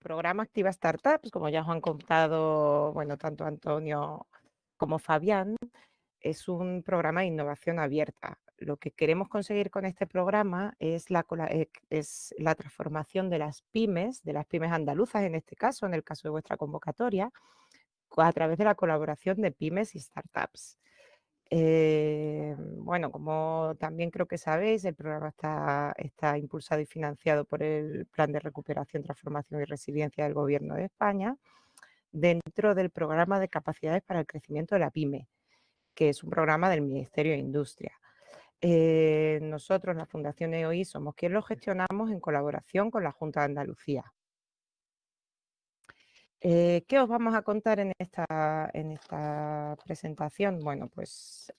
programa Activa Startups, como ya os han contado, bueno, tanto Antonio como Fabián, es un programa de innovación abierta. Lo que queremos conseguir con este programa es la, eh, es la transformación de las pymes, de las pymes andaluzas en este caso, en el caso de vuestra convocatoria, a través de la colaboración de pymes y startups. Eh, bueno, como también creo que sabéis, el programa está, está impulsado y financiado por el Plan de Recuperación, Transformación y Resiliencia del Gobierno de España dentro del programa de capacidades para el crecimiento de la PYME, que es un programa del Ministerio de Industria. Eh, nosotros, la Fundación EOI, somos quienes lo gestionamos en colaboración con la Junta de Andalucía. Eh, ¿Qué os vamos a contar en esta, en esta presentación? Bueno, pues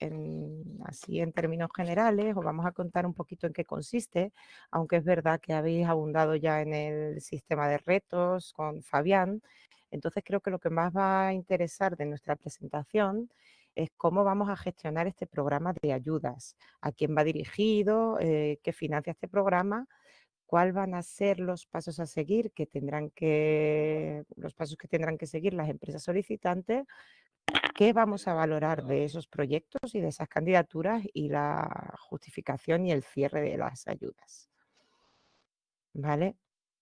así en términos generales os vamos a contar un poquito en qué consiste, aunque es verdad que habéis abundado ya en el sistema de retos con Fabián. Entonces creo que lo que más va a interesar de nuestra presentación es cómo vamos a gestionar este programa de ayudas, a quién va dirigido, eh, qué financia este programa cuáles van a ser los pasos a seguir que tendrán que, los pasos que tendrán que seguir las empresas solicitantes, qué vamos a valorar de esos proyectos y de esas candidaturas y la justificación y el cierre de las ayudas. ¿Vale?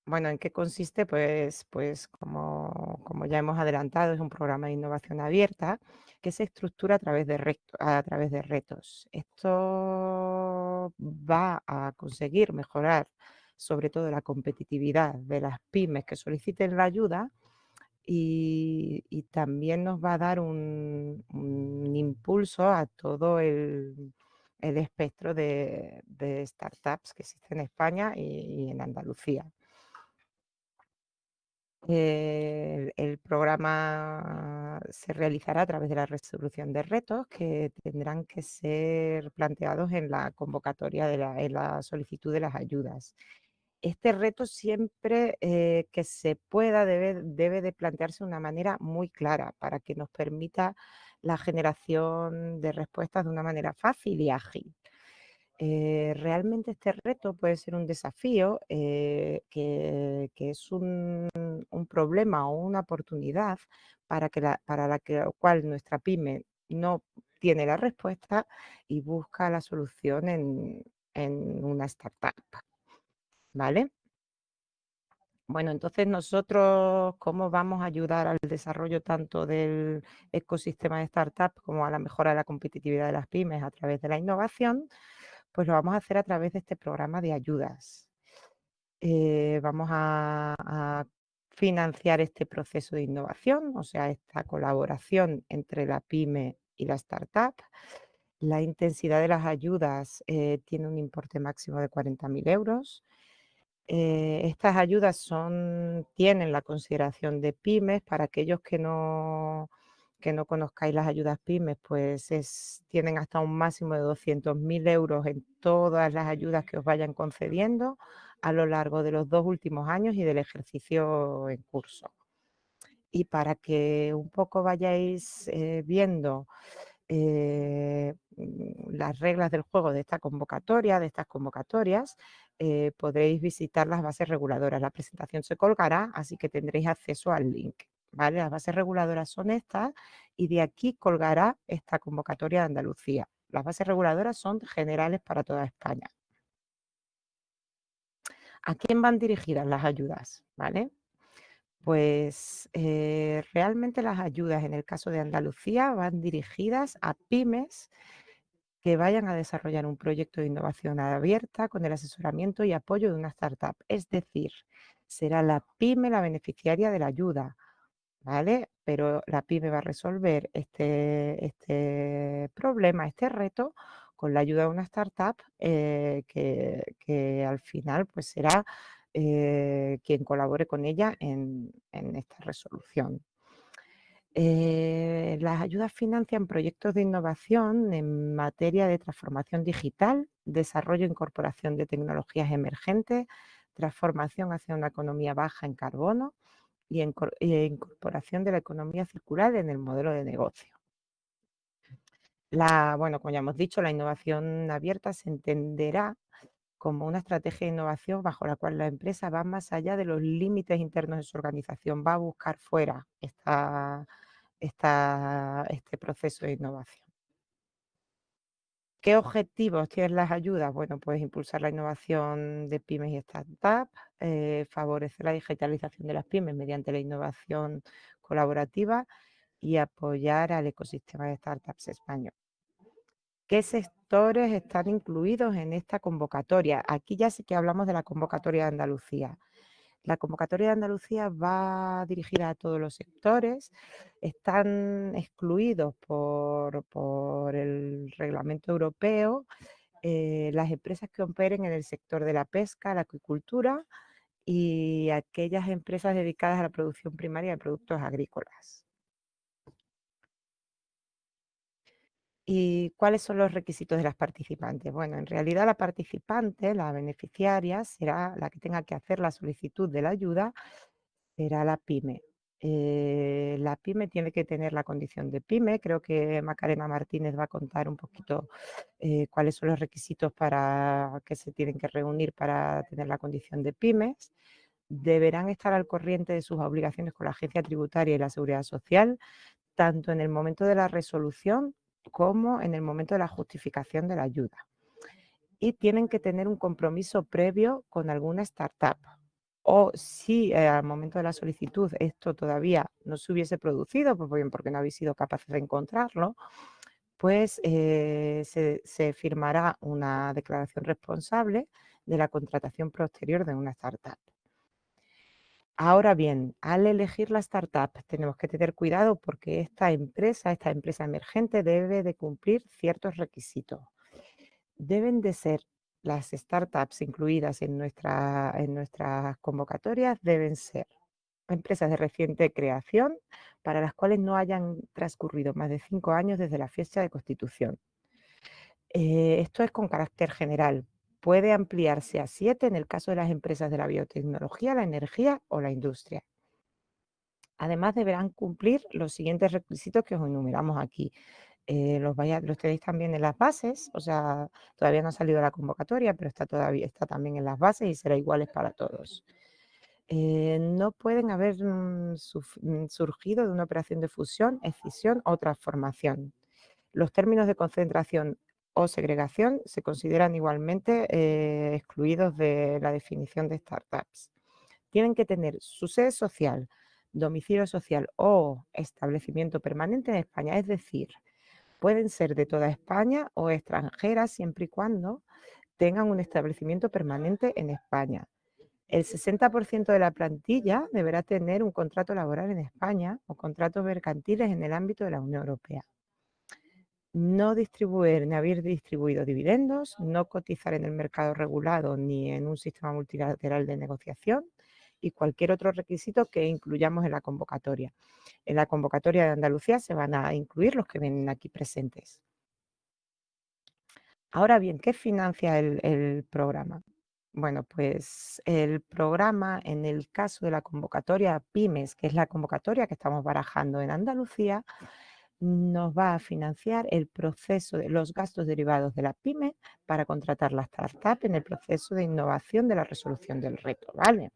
Bueno, ¿en qué consiste? Pues, pues como, como ya hemos adelantado, es un programa de innovación abierta que se estructura a través de, a través de retos. Esto va a conseguir mejorar sobre todo la competitividad de las pymes que soliciten la ayuda y, también nos va a dar un, impulso a todo el, espectro de, startups que existen en España y, en Andalucía. el, programa se realizará a través de la resolución de retos que tendrán que ser planteados en la convocatoria, de la, en la solicitud de las ayudas este reto siempre eh, que se pueda debe, debe de plantearse de una manera muy clara para que nos permita la generación de respuestas de una manera fácil y ágil. Eh, realmente este reto puede ser un desafío eh, que, es un, problema o una oportunidad para, que la, para la cual nuestra pyme no tiene la respuesta y busca la solución en, en una startup. ¿Vale? Bueno, entonces nosotros, ¿cómo vamos a ayudar al desarrollo tanto del ecosistema de startup como a la mejora de la competitividad de las pymes a través de la innovación? Pues lo vamos a hacer a través de este programa de ayudas. Eh, vamos a, financiar este proceso de innovación, o sea, esta colaboración entre la pyme y la startup. La intensidad de las ayudas eh, tiene un importe máximo de 40.000 euros. Eh, estas ayudas tienen la consideración de pymes. Para aquellos que no, conozcáis las ayudas pymes, pues es, tienen hasta un máximo de 200.000 euros en todas las ayudas que os vayan concediendo a lo largo de los dos últimos años y del ejercicio en curso. Y para que un poco vayáis eh, viendo eh, las reglas del juego de esta convocatoria, de estas convocatorias, eh, podréis visitar las bases reguladoras. La presentación se colgará, así que tendréis acceso al link. ¿vale? Las bases reguladoras son estas y de aquí colgará esta convocatoria de Andalucía. Las bases reguladoras son generales para toda España. ¿A quién van dirigidas las ayudas? ¿Vale? Pues eh, realmente las ayudas en el caso de Andalucía van dirigidas a pymes que vayan a desarrollar un proyecto de innovación abierta con el asesoramiento y apoyo de una startup. Es decir, será la pyme la beneficiaria de la ayuda, ¿vale? Pero la pyme va a resolver este, este problema, este reto, con la ayuda de una startup eh, que, al final pues será eh, quien colabore con ella en, esta resolución. Eh, las ayudas financian proyectos de innovación en materia de transformación digital, desarrollo e incorporación de tecnologías emergentes, transformación hacia una economía baja en carbono y e incorporación de la economía circular en el modelo de negocio. La, bueno, como ya hemos dicho, la innovación abierta se entenderá como una estrategia de innovación bajo la cual la empresa va más allá de los límites internos de su organización, va a buscar fuera esta, este proceso de innovación. ¿Qué objetivos tienen las ayudas? Bueno, pues impulsar la innovación de pymes y startups, eh, favorecer la digitalización de las pymes mediante la innovación colaborativa y apoyar al ecosistema de startups español. ¿Qué sectores están incluidos en esta convocatoria? Aquí ya sí que hablamos de la convocatoria de Andalucía. La convocatoria de Andalucía va dirigida a todos los sectores, están excluidos por, el reglamento europeo eh, las empresas que operen en el sector de la pesca, la acuicultura y aquellas empresas dedicadas a la producción primaria de productos agrícolas. ¿Y cuáles son los requisitos de las participantes? Bueno, en realidad la participante, la beneficiaria, será la que tenga que hacer la solicitud de la ayuda, será la PYME. Eh, la PYME tiene que tener la condición de PYME. Creo que Macarena Martínez va a contar un poquito eh, cuáles son los requisitos para que se tienen que reunir para tener la condición de pymes. Deberán estar al corriente de sus obligaciones con la agencia tributaria y la seguridad social, tanto en el momento de la resolución como en el momento de la justificación de la ayuda. Y tienen que tener un compromiso previo con alguna startup. O si eh, al momento de la solicitud esto todavía no se hubiese producido, pues bien porque no habéis sido capaces de encontrarlo, pues eh, se, se firmará una declaración responsable de la contratación posterior de una startup. Ahora bien, al elegir la startup tenemos que tener cuidado porque esta empresa, esta empresa emergente debe de cumplir ciertos requisitos. Deben de ser las startups incluidas en, en nuestras convocatorias, deben ser empresas de reciente creación para las cuales no hayan transcurrido más de cinco años desde la fecha de constitución. Eh, esto es con carácter general, puede ampliarse a siete en el caso de las empresas de la biotecnología, la energía o la industria. Además, deberán cumplir los siguientes requisitos que os enumeramos aquí. Eh, los, los tenéis también en las bases, o sea, todavía no ha salido la convocatoria, pero está, todavía, está también en las bases y será iguales para todos. Eh, no pueden haber mm, mm, surgido de una operación de fusión, escisión o transformación. Los términos de concentración o segregación se consideran igualmente eh, excluidos de la definición de startups. Tienen que tener su sede social, domicilio social o establecimiento permanente en España, es decir, pueden ser de toda España o extranjeras siempre y cuando tengan un establecimiento permanente en España. El 60% de la plantilla deberá tener un contrato laboral en España o contratos mercantiles en el ámbito de la Unión Europea no distribuir ni haber distribuido dividendos, no cotizar en el mercado regulado ni en un sistema multilateral de negociación y cualquier otro requisito que incluyamos en la convocatoria. En la convocatoria de Andalucía se van a incluir los que vienen aquí presentes. Ahora bien, ¿qué financia el, programa? Bueno, pues el programa, en el caso de la convocatoria PYMES, que es la convocatoria que estamos barajando en Andalucía, nos va a financiar el proceso de los gastos derivados de la PYME para contratar la startup en el proceso de innovación de la resolución del reto, ¿vale?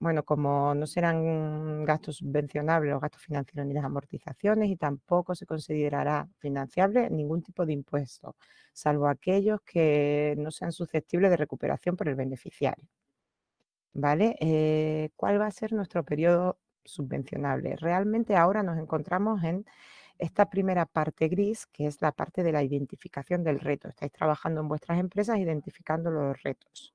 Bueno, como no serán gastos subvencionables los gastos financieros ni las amortizaciones y tampoco se considerará financiable ningún tipo de impuesto, salvo aquellos que no sean susceptibles de recuperación por el beneficiario. ¿Vale? Eh, ¿Cuál va a ser nuestro periodo subvencionable? Realmente ahora nos encontramos en esta primera parte gris, que es la parte de la identificación del reto. Estáis trabajando en vuestras empresas identificando los retos.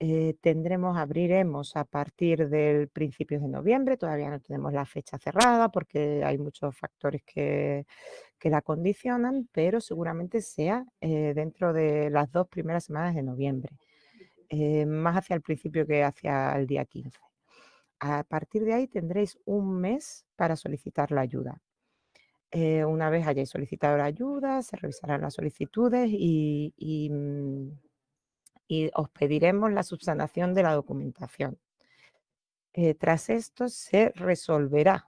Eh, tendremos, abriremos a partir del principio de noviembre, todavía no tenemos la fecha cerrada porque hay muchos factores que, la condicionan, pero seguramente sea eh, dentro de las dos primeras semanas de noviembre, eh, más hacia el principio que hacia el día 15. A partir de ahí tendréis un mes para solicitar la ayuda. Eh, una vez hayáis solicitado la ayuda, se revisarán las solicitudes y, mm, os pediremos la subsanación de la documentación. Eh, tras esto se resolverá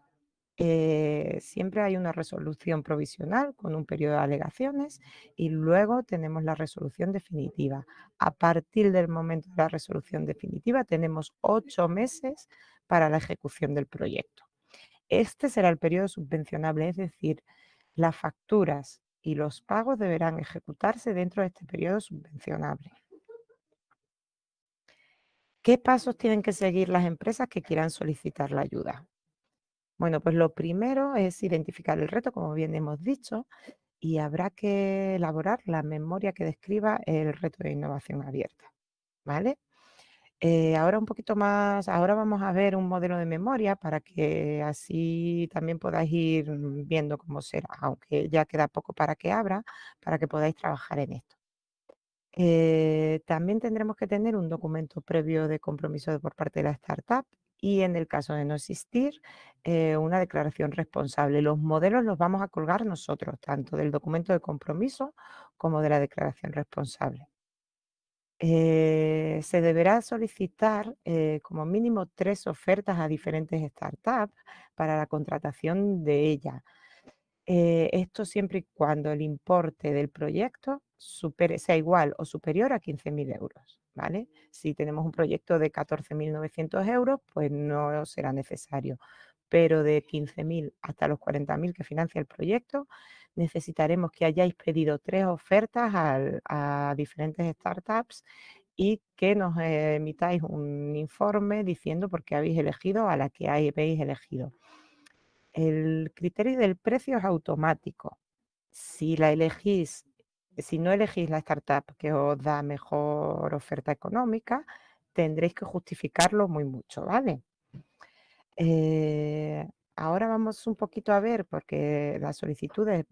eh, siempre hay una resolución provisional con un periodo de alegaciones y luego tenemos la resolución definitiva. A partir del momento de la resolución definitiva tenemos ocho meses para la ejecución del proyecto. Este será el periodo subvencionable, es decir, las facturas y los pagos deberán ejecutarse dentro de este periodo subvencionable. ¿Qué pasos tienen que seguir las empresas que quieran solicitar la ayuda? Bueno, pues lo primero es identificar el reto, como bien hemos dicho, y habrá que elaborar la memoria que describa el reto de innovación abierta, ¿vale? Eh, ahora un poquito más, ahora vamos a ver un modelo de memoria para que así también podáis ir viendo cómo será, aunque ya queda poco para que abra, para que podáis trabajar en esto. Eh, también tendremos que tener un documento previo de compromiso por parte de la startup y en el caso de no existir, eh, una declaración responsable. Los modelos los vamos a colgar nosotros, tanto del documento de compromiso como de la declaración responsable. Eh, se deberá solicitar eh, como mínimo tres ofertas a diferentes startups para la contratación de ella. esto siempre y cuando el importe del proyecto sea igual o superior a 15.000 euros. ¿vale? Si tenemos un proyecto de 14.900 euros, pues no será necesario, pero de 15.000 hasta los 40.000 que financia el proyecto, necesitaremos que hayáis pedido tres ofertas a diferentes startups y que nos emitáis un informe diciendo por qué habéis elegido a la que habéis elegido. El criterio del precio es automático. Si la elegís si no elegís la startup que os da mejor oferta económica, tendréis que justificarlo muy mucho, ¿vale? Eh, ahora vamos un poquito a ver, porque las solicitudes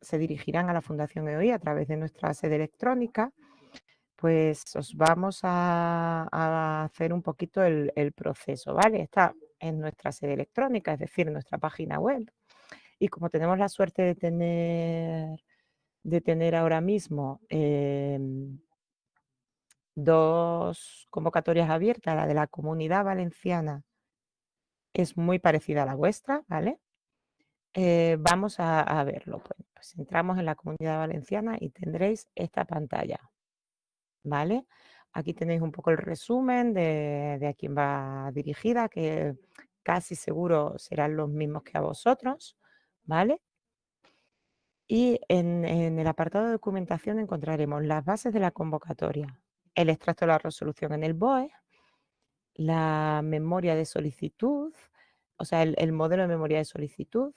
se dirigirán a la Fundación EOI a través de nuestra sede electrónica, pues os vamos a, hacer un poquito el, proceso, ¿vale? Está en nuestra sede electrónica, es decir, en nuestra página web. Y como tenemos la suerte de tener de tener ahora mismo em, dos convocatorias abiertas, la de la Comunidad Valenciana es muy parecida a la vuestra, ¿vale? Eh, vamos a, verlo. Pues, entramos en la Comunidad Valenciana y tendréis esta pantalla, ¿vale? Aquí tenéis un poco el resumen de, de a quién va dirigida, que casi seguro serán los mismos que a vosotros, ¿vale? Y en, el apartado de documentación encontraremos las bases de la convocatoria, el extracto de la resolución en el BOE, la memoria de solicitud, o sea, el, modelo de memoria de solicitud,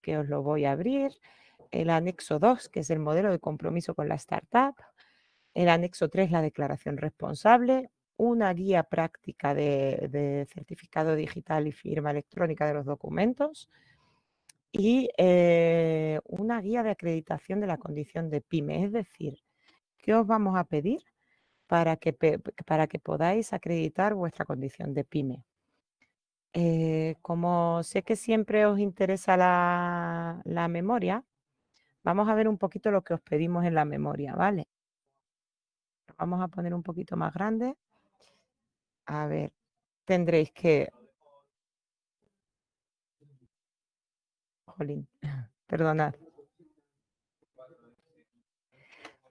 que os lo voy a abrir, el anexo 2, que es el modelo de compromiso con la startup, el anexo 3, la declaración responsable, una guía práctica de certificado digital y firma electrónica de los documentos, y eh, una guía de acreditación de la condición de PYME. Es decir, ¿qué os vamos a pedir para que, para que podáis acreditar vuestra condición de PYME? Eh, como sé que siempre os interesa la, la memoria, vamos a ver un poquito lo que os pedimos en la memoria, ¿vale? Vamos a poner un poquito más grande. A ver, tendréis que Jolín, perdonad.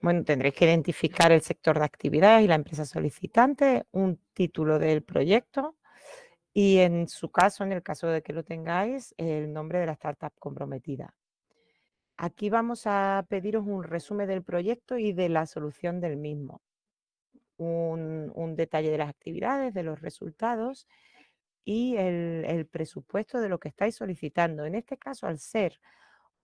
Bueno, tendréis que identificar el sector de actividad y la empresa solicitante, un título del proyecto y en su caso, en el caso de que lo tengáis, el nombre de la startup comprometida. Aquí vamos a pediros un resumen del proyecto y de la solución del mismo. Un, un detalle de las actividades, de los resultados y el, presupuesto de lo que estáis solicitando. En este caso, al ser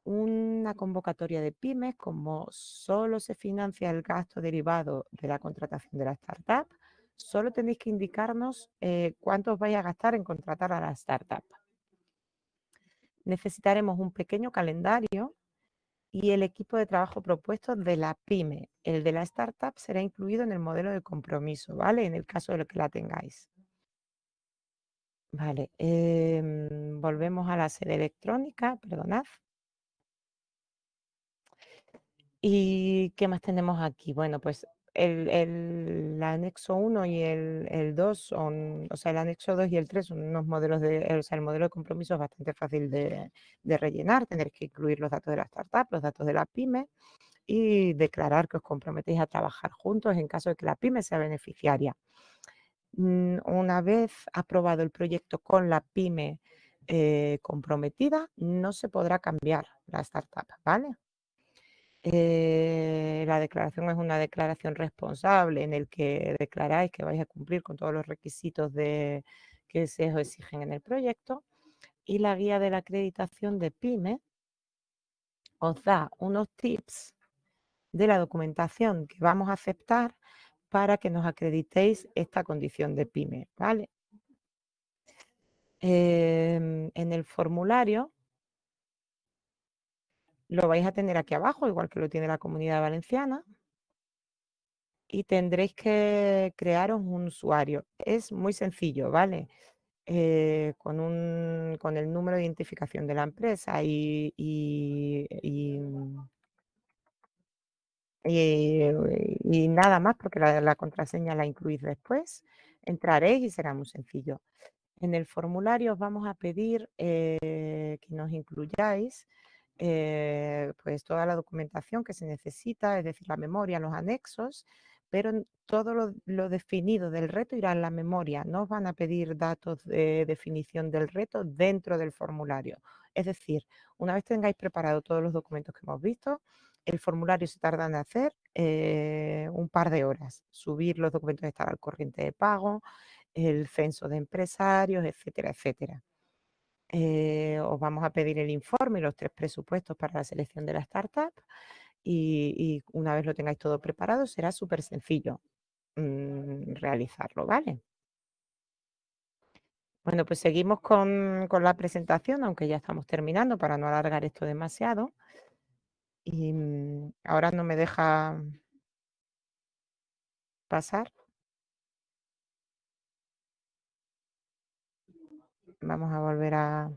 una convocatoria de pymes, como solo se financia el gasto derivado de la contratación de la startup, solo tenéis que indicarnos eh, cuánto os vais a gastar en contratar a la startup. Necesitaremos un pequeño calendario y el equipo de trabajo propuesto de la pyme. El de la startup será incluido en el modelo de compromiso, ¿vale? En el caso de lo que la tengáis. Vale, em, volvemos a la sede electrónica, perdonad. ¿Y qué más tenemos aquí? Bueno, pues el, el anexo 1 y el, el 2 son, o sea, el anexo 2 y el 3 son unos modelos de, o sea, el modelo de compromiso es bastante fácil de, de rellenar, tener que incluir los datos de la startup, los datos de la pyme y declarar que os comprometéis a trabajar juntos en caso de que la pyme sea beneficiaria. Mm, una vez aprobado el proyecto con la pyme eh, comprometida, no se podrá cambiar la startup, ¿vale? Eh, la declaración es una declaración responsable en el que declaráis que vais a cumplir con todos los requisitos de, que se os exigen en el proyecto y la guía de la acreditación de PYME os da unos tips de la documentación que vamos a aceptar para que nos acreditéis esta condición de PYME, ¿vale? Em, en el formulario lo vais a tener aquí abajo, igual que lo tiene la comunidad valenciana. Y tendréis que crearos un usuario. Es muy sencillo, ¿vale? Eh, con, un, con el número de identificación de la empresa y, y, nada más, porque la, la, contraseña la incluís después. Entraréis y será muy sencillo. En el formulario os vamos a pedir eh, que nos incluyáis eh, pues toda la documentación que se necesita, es decir, la memoria, los anexos, pero todo lo, definido del reto irá en la memoria. No os van a pedir datos de definición del reto dentro del formulario. Es decir, una vez tengáis preparado todos los documentos que hemos visto, el formulario se tarda en hacer eh, un par de horas. Subir los documentos de estar al corriente de pago, el censo de empresarios, etcétera, etcétera. Eh, os vamos a pedir el informe y los tres presupuestos para la selección de la startup y, una vez lo tengáis todo preparado será súper sencillo mm, realizarlo, ¿vale? Bueno, pues seguimos con, con, la presentación, aunque ya estamos terminando para no alargar esto demasiado. Y mm, ahora no me deja pasar. Vamos a volver a...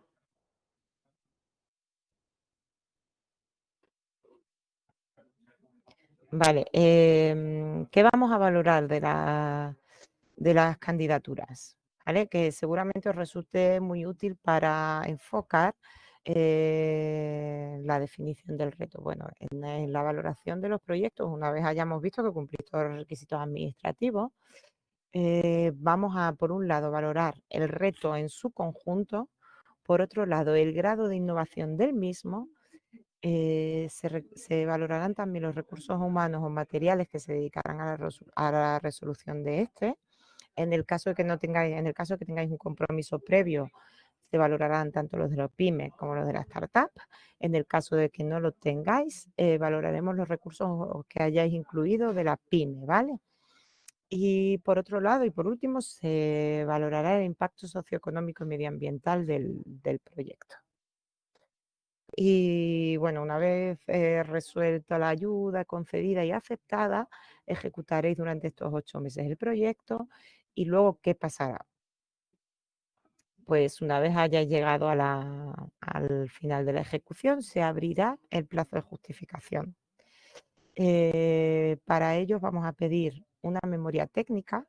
Vale, em, ¿qué vamos a valorar de, la, de las candidaturas? ¿Vale? Que seguramente os resulte muy útil para enfocar eh, la definición del reto. Bueno, en, en, la valoración de los proyectos, una vez hayamos visto que cumplís todos los requisitos administrativos, eh, vamos a, por un lado, valorar el reto en su conjunto, por otro lado, el grado de innovación del mismo, eh, se, valorarán también los recursos humanos o materiales que se dedicarán a la, resolución de este. En el caso de que no tengáis, en el caso de que tengáis un compromiso previo, se valorarán tanto los de los pymes como los de la startup. En el caso de que no lo tengáis, eh, valoraremos los recursos que hayáis incluido de la pyme, ¿vale? Y por otro lado, y por último, se valorará el impacto socioeconómico y medioambiental del, proyecto. Y bueno, una vez eh, resuelta la ayuda concedida y aceptada, ejecutaréis durante estos ocho meses el proyecto y luego, ¿qué pasará? Pues una vez hayáis llegado al final de la ejecución, se abrirá el plazo de justificación. Eh, para ello vamos a pedir una memoria técnica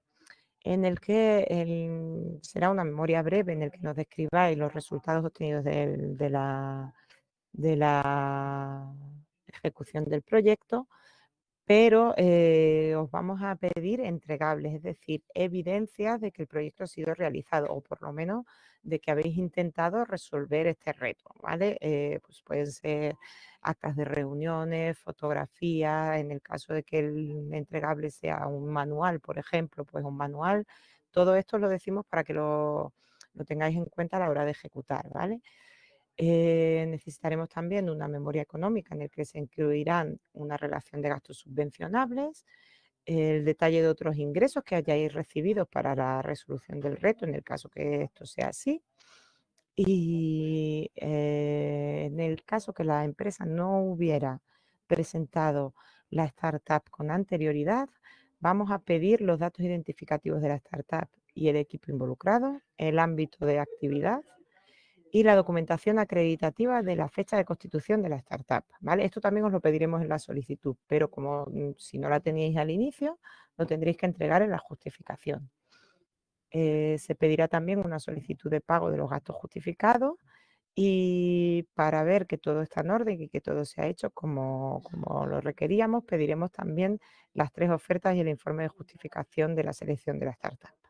en el que será una memoria breve en el que nos describáis los resultados obtenidos de, la, de la ejecución del proyecto, pero eh, os vamos a pedir entregables, es decir, evidencias de que el proyecto ha sido realizado o por lo menos de que habéis intentado resolver este reto, ¿vale? Eh, pues pueden ser actas de reuniones, fotografías, en el caso de que el entregable sea un manual, por ejemplo, pues un manual. Todo esto lo decimos para que lo, lo tengáis en cuenta a la hora de ejecutar, ¿vale? Eh, necesitaremos también una memoria económica en la que se incluirán una relación de gastos subvencionables, el detalle de otros ingresos que hayáis recibido para la resolución del reto, en el caso que esto sea así. Y eh, en el caso que la empresa no hubiera presentado la startup con anterioridad, vamos a pedir los datos identificativos de la startup y el equipo involucrado, el ámbito de actividad, y la documentación acreditativa de la fecha de constitución de la startup. ¿vale? Esto también os lo pediremos en la solicitud, pero como mm, si no la teníais al inicio, lo tendréis que entregar en la justificación. Eh, se pedirá también una solicitud de pago de los gastos justificados y para ver que todo está en orden y que todo se ha hecho como, como, lo requeríamos, pediremos también las tres ofertas y el informe de justificación de la selección de la startup.